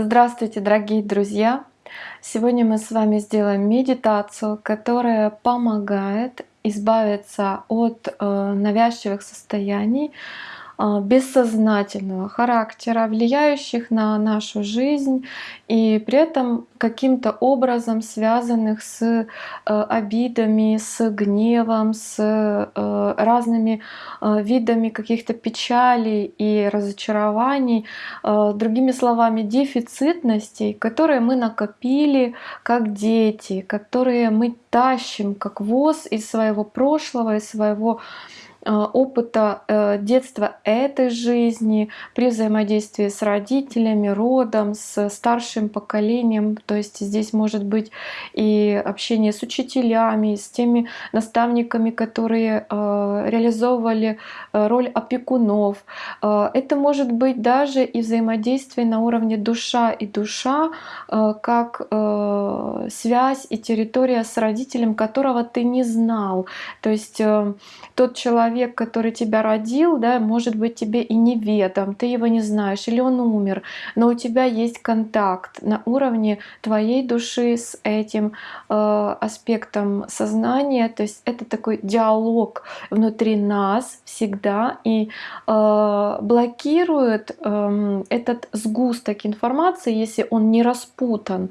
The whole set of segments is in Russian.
Здравствуйте, дорогие друзья! Сегодня мы с вами сделаем медитацию, которая помогает избавиться от э, навязчивых состояний, бессознательного характера, влияющих на нашу жизнь и при этом каким-то образом связанных с э, обидами, с гневом, с э, разными э, видами каких-то печалей и разочарований, другими словами, дефицитностей, которые мы накопили как дети, которые мы тащим как воз из своего прошлого, из своего опыта э, детства этой жизни при взаимодействии с родителями, родом, с старшим поколением. То есть здесь может быть и общение с учителями, с теми наставниками, которые э, реализовывали роль опекунов. Это может быть даже и взаимодействие на уровне душа и душа, как связь и территория с родителем, которого ты не знал. То есть тот человек, человек, который тебя родил, да, может быть тебе и неведом, ты его не знаешь, или он умер, но у тебя есть контакт на уровне твоей души с этим э, аспектом сознания, то есть это такой диалог внутри нас всегда и э, блокирует э, этот сгусток информации, если он не распутан,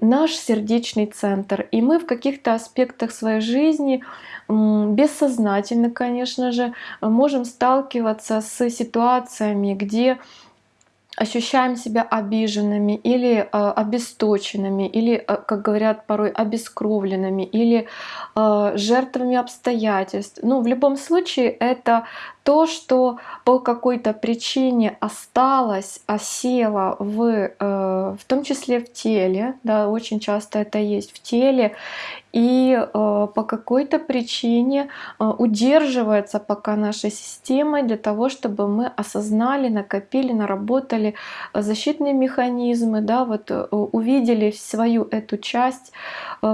наш сердечный центр, и мы в каких-то аспектах своей жизни бессознательно, конечно же, можем сталкиваться с ситуациями, где ощущаем себя обиженными или э, обесточенными, или, э, как говорят порой, обескровленными, или э, жертвами обстоятельств. Ну, в любом случае, это то, что по какой-то причине осталось, осело в, э, в том числе в теле, да, очень часто это есть в теле, и э, по какой-то причине э, удерживается пока нашей системой для того, чтобы мы осознали, накопили, наработали защитные механизмы, да, вот увидели свою эту часть,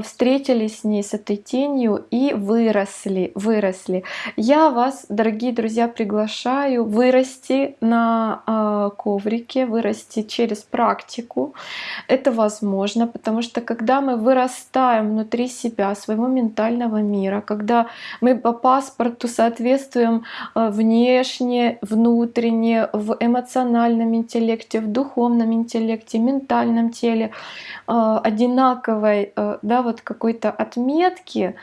встретились с ней, с этой тенью и выросли, выросли. Я вас, дорогие друзья, я приглашаю вырасти на э, коврике, вырасти через практику. Это возможно, потому что когда мы вырастаем внутри себя, своего ментального мира, когда мы по паспорту соответствуем э, внешне, внутренне, в эмоциональном интеллекте, в духовном интеллекте, ментальном теле, э, одинаковой, да, вот какой-то отметки,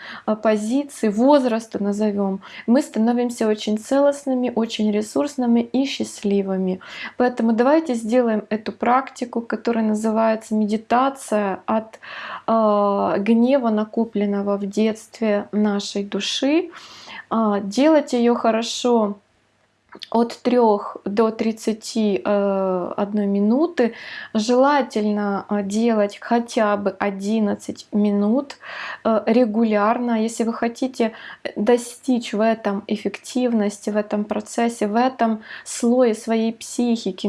позиции, возраста назовем, мы становимся очень целостными целостными, очень ресурсными и счастливыми. Поэтому давайте сделаем эту практику, которая называется медитация от э, гнева, накопленного в детстве нашей души. Э, делать ее хорошо от 3 до 31 э, минуты. Желательно э, делать хотя бы 11 минут э, регулярно. Если вы хотите достичь в этом эффективности, в этом процессе, в этом слое своей психики,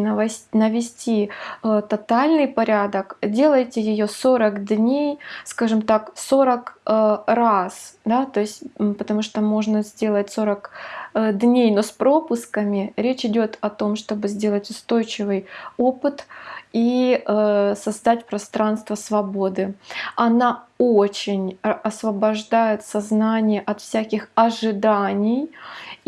навести тотальный порядок, делайте ее 40 дней, скажем так, 40 раз, да, то есть потому что можно сделать 40 дней, но с пропуском практиками. Речь идет о том, чтобы сделать устойчивый опыт и э, создать пространство свободы. Она очень освобождает сознание от всяких ожиданий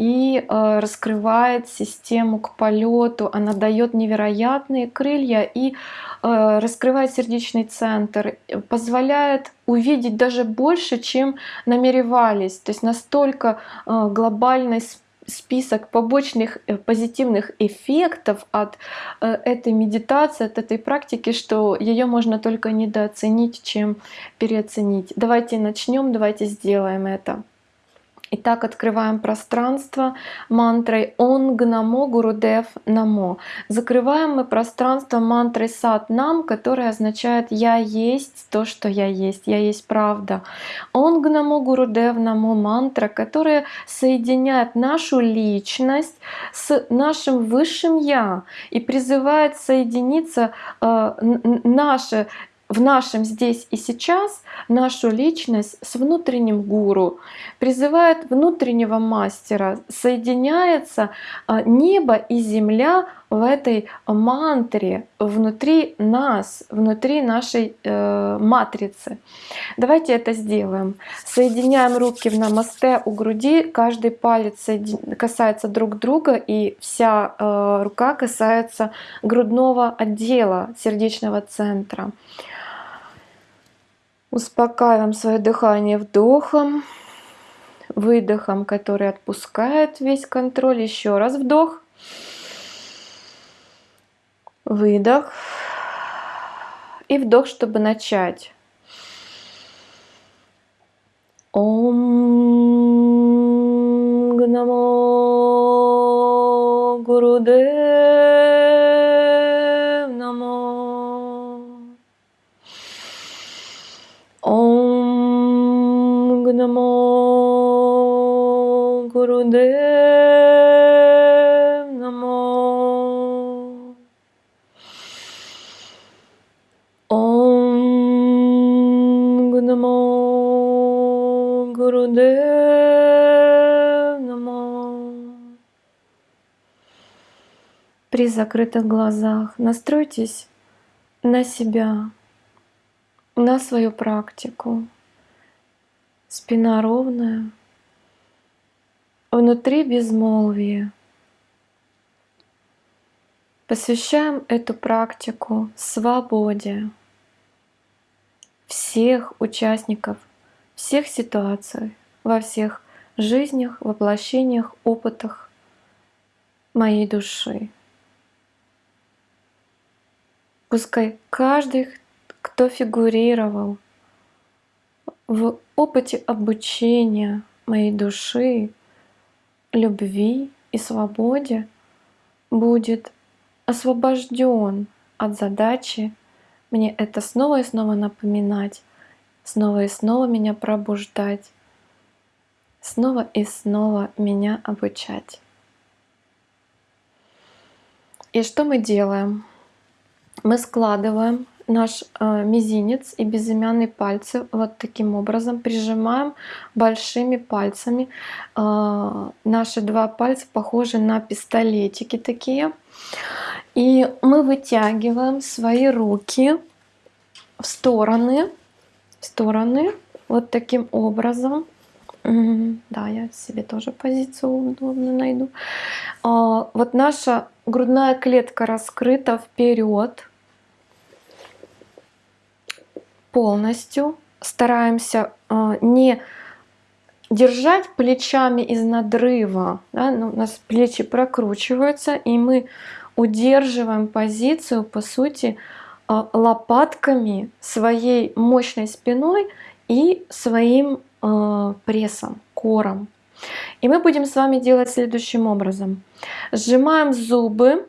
и э, раскрывает систему к полету. Она дает невероятные крылья и э, раскрывает сердечный центр, позволяет увидеть даже больше, чем намеревались. То есть настолько э, глобальный список побочных позитивных эффектов от этой медитации, от этой практики, что ее можно только недооценить, чем переоценить. Давайте начнем, давайте сделаем это. Итак, открываем пространство мантрой Онг Намо Гурудев Намо. Закрываем мы пространство мантрой Сат Нам, которая означает «Я есть то, что я есть, я есть правда». Онг Намо Гурудев Намо мантра, которая соединяет нашу личность с нашим высшим Я и призывает соединиться э, наше в нашем здесь и сейчас нашу личность с внутренним гуру, призывает внутреннего мастера, соединяется а, небо и земля в этой мантре внутри нас, внутри нашей э, матрицы. Давайте это сделаем. Соединяем руки в намасте у груди, каждый палец касается друг друга и вся э, рука касается грудного отдела сердечного центра. Успокаиваем свое дыхание вдохом, выдохом, который отпускает весь контроль. Еще раз вдох, выдох и вдох, чтобы начать. Ом Гурудев Намо. При закрытых глазах настройтесь на себя, на свою практику. Спина ровная, внутри безмолвие. Посвящаем эту практику свободе всех участников всех ситуациях, во всех жизнях, воплощениях, опытах моей души. Пускай каждый, кто фигурировал в опыте обучения моей души, любви и свободе, будет освобожден от задачи мне это снова и снова напоминать, снова и снова меня пробуждать, снова и снова меня обучать. И что мы делаем? Мы складываем наш э, мизинец и безымянные пальцы вот таким образом, прижимаем большими пальцами. Э, наши два пальца похожи на пистолетики такие. И мы вытягиваем свои руки в стороны стороны вот таким образом. Да, я себе тоже позицию удобно найду. А, вот наша грудная клетка раскрыта вперед полностью. Стараемся а, не держать плечами из надрыва. Да? Ну, у нас плечи прокручиваются, и мы удерживаем позицию, по сути, лопатками, своей мощной спиной и своим э, прессом, кором. И мы будем с вами делать следующим образом. Сжимаем зубы,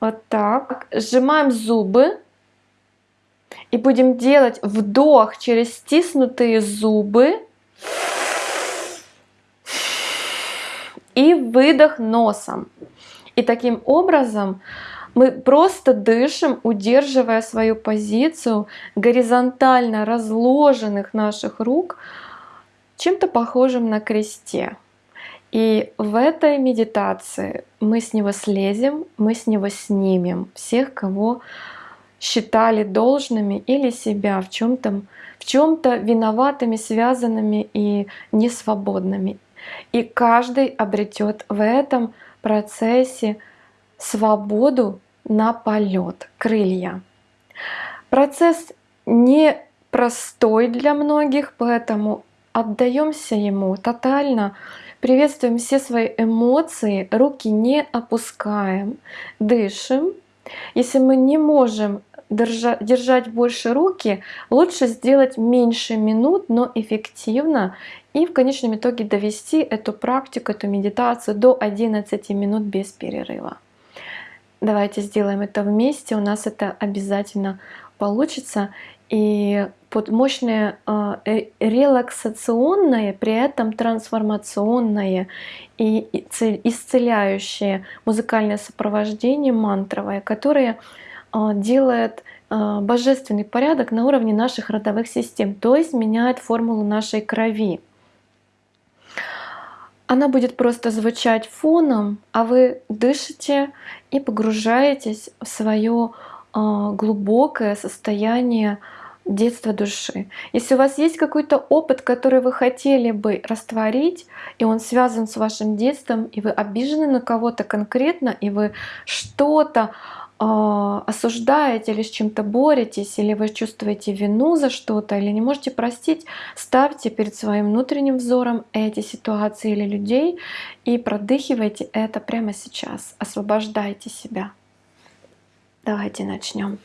вот так, сжимаем зубы и будем делать вдох через стиснутые зубы и выдох носом. И таким образом мы просто дышим, удерживая свою позицию горизонтально разложенных наших рук, чем-то похожим на кресте. И в этой медитации мы с него слезем, мы с него снимем всех, кого считали должными или себя в чем-то в чем-то виноватыми, связанными и несвободными. И каждый обретет в этом процессе свободу на полет, крылья. Процесс не простой для многих, поэтому отдаемся ему тотально, приветствуем все свои эмоции, руки не опускаем, дышим. Если мы не можем держать больше руки, лучше сделать меньше минут, но эффективно и в конечном итоге довести эту практику, эту медитацию до 11 минут без перерыва. Давайте сделаем это вместе, у нас это обязательно получится. И под мощное э, релаксационное, при этом трансформационное и исцеляющее музыкальное сопровождение мантровое, которое э, делает э, божественный порядок на уровне наших родовых систем, то есть меняет формулу нашей крови. Она будет просто звучать фоном, а вы дышите и погружаетесь в свое а, глубокое состояние детства души. Если у вас есть какой-то опыт, который вы хотели бы растворить, и он связан с вашим детством, и вы обижены на кого-то конкретно, и вы что-то э, осуждаете или с чем-то боретесь, или вы чувствуете вину за что-то, или не можете простить, ставьте перед своим внутренним взором эти ситуации или людей и продыхивайте это прямо сейчас. Освобождайте себя. Давайте начнем.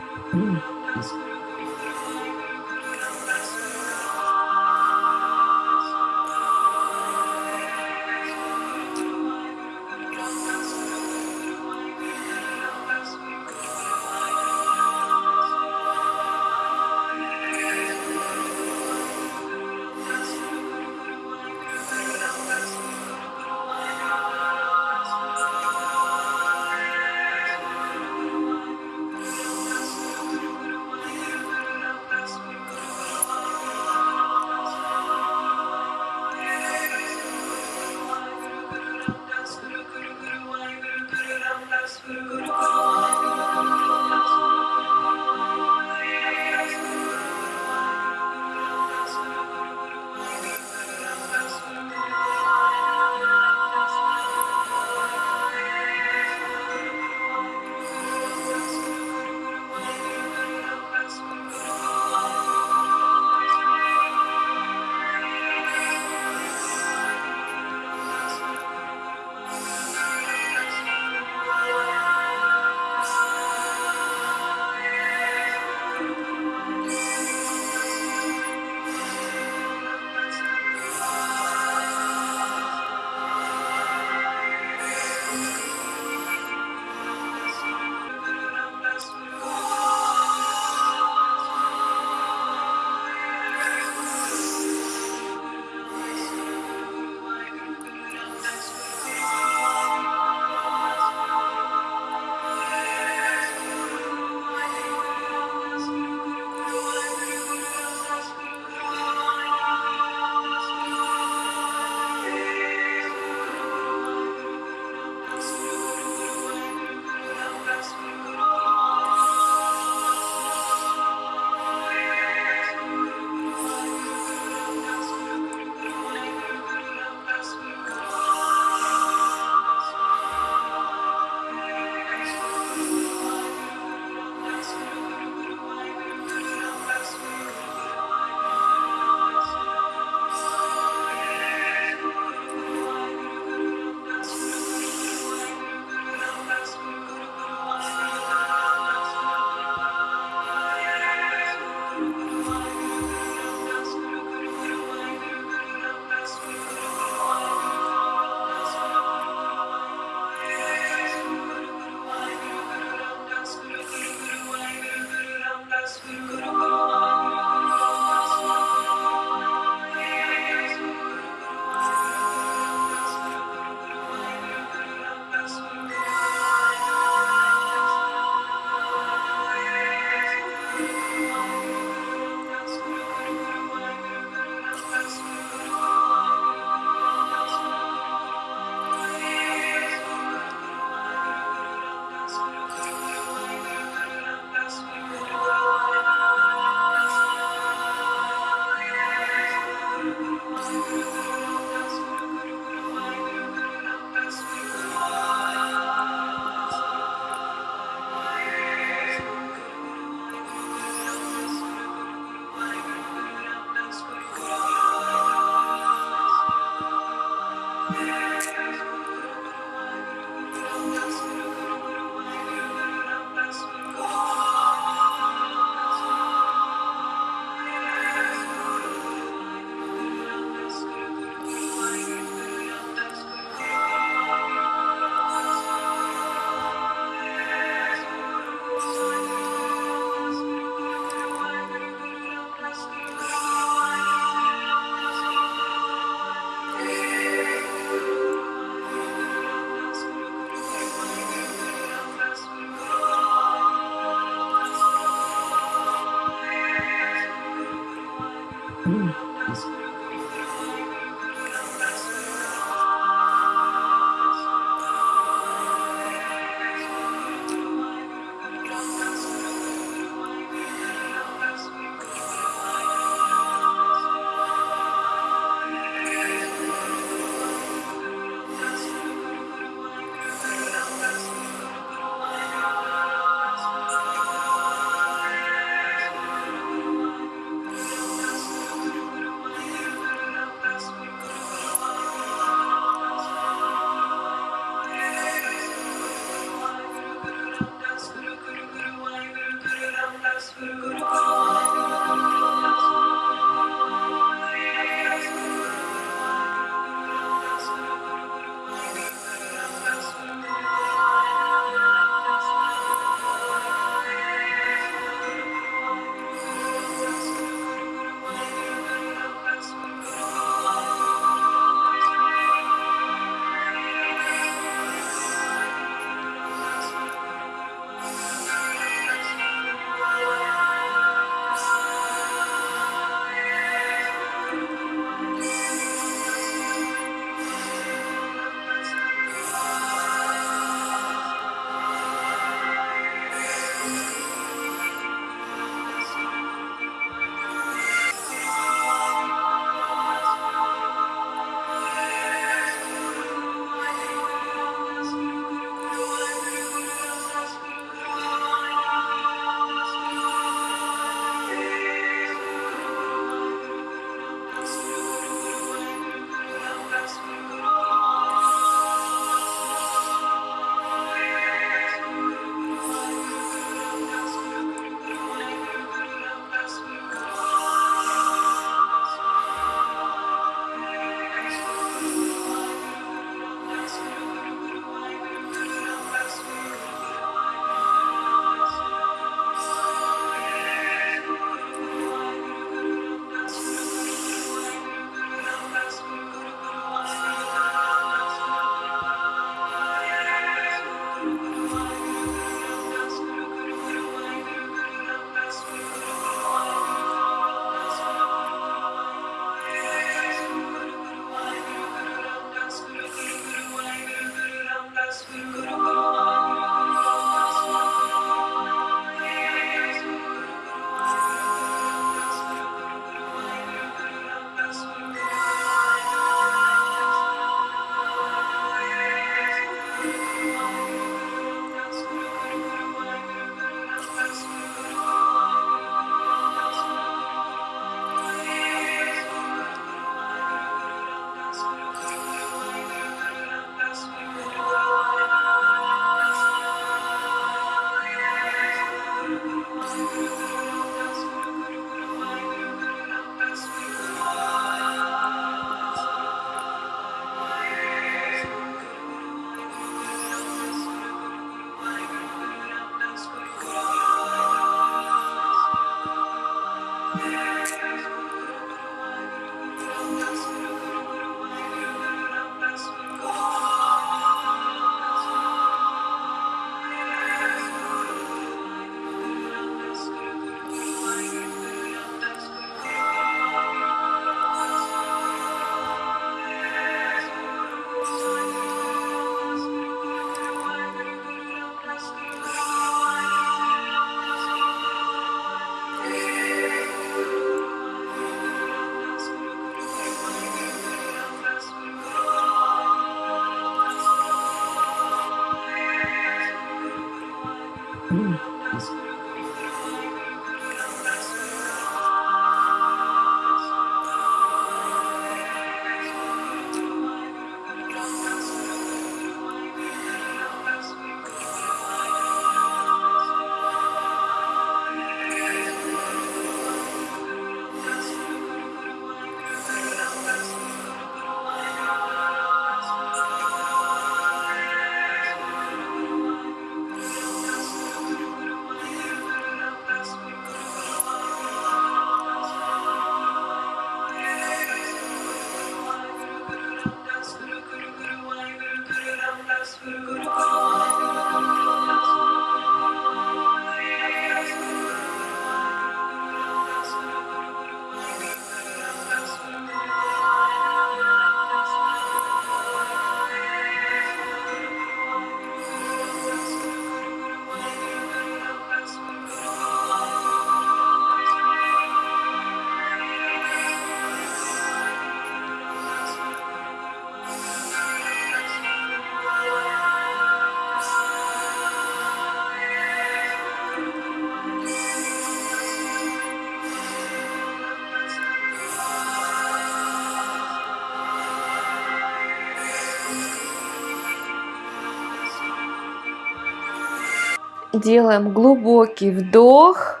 Делаем глубокий вдох.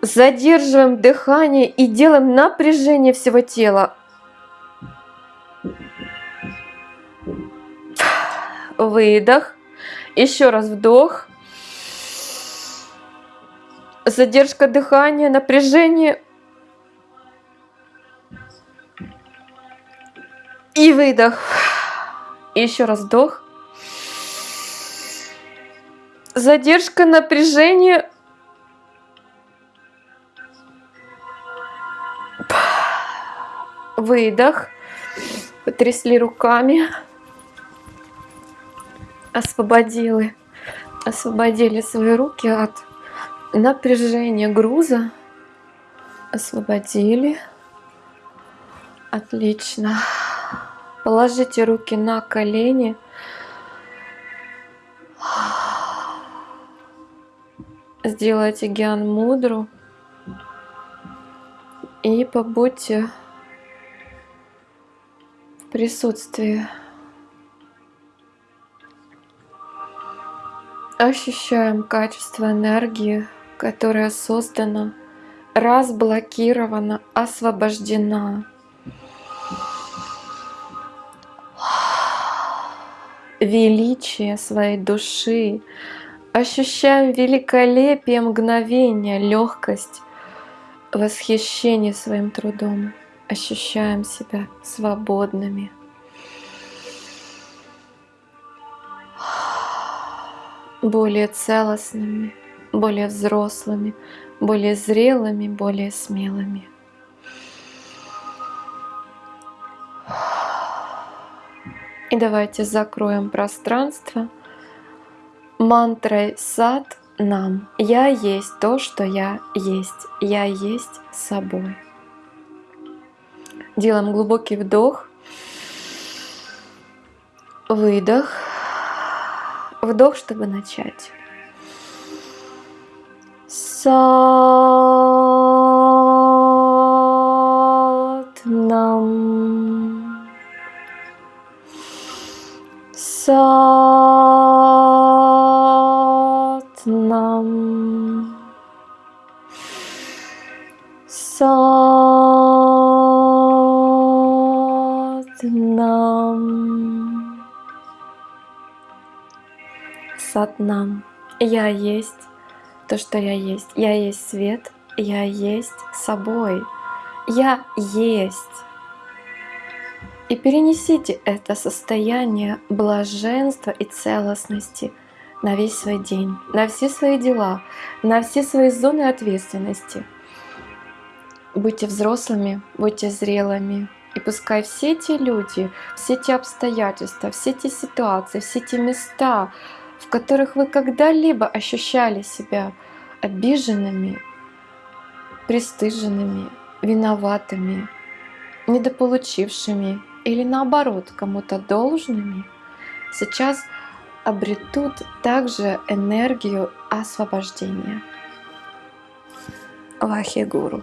Задерживаем дыхание и делаем напряжение всего тела. Выдох. Еще раз вдох. Задержка дыхания, напряжение. И выдох. Еще раз вдох. Задержка напряжения. Выдох. Потрясли руками. Освободили. Освободили свои руки от напряжения груза. Освободили. Отлично. Положите руки на колени. Сделайте гиан мудру и побудьте в присутствии. Ощущаем качество энергии, которая создана, разблокирована, освобождена. Величие своей души, Ощущаем великолепие мгновения, легкость, восхищение своим трудом. Ощущаем себя свободными. более целостными, более взрослыми, более зрелыми, более смелыми. И давайте закроем пространство мантрой сад нам «Я есть то, что я есть, я есть собой». Делаем глубокий вдох, выдох, вдох, чтобы начать. Сад нам. Сад Нам. Я есть то, что я есть. Я есть свет, я есть собой. Я есть. И перенесите это состояние блаженства и целостности – на весь свой день, на все свои дела, на все свои зоны ответственности. Будьте взрослыми, будьте зрелыми. И пускай все те люди, все те обстоятельства, все те ситуации, все те места, в которых вы когда-либо ощущали себя обиженными, пристыженными, виноватыми, недополучившими или наоборот кому-то должными, сейчас обретут также энергию освобождения. Вахигуру.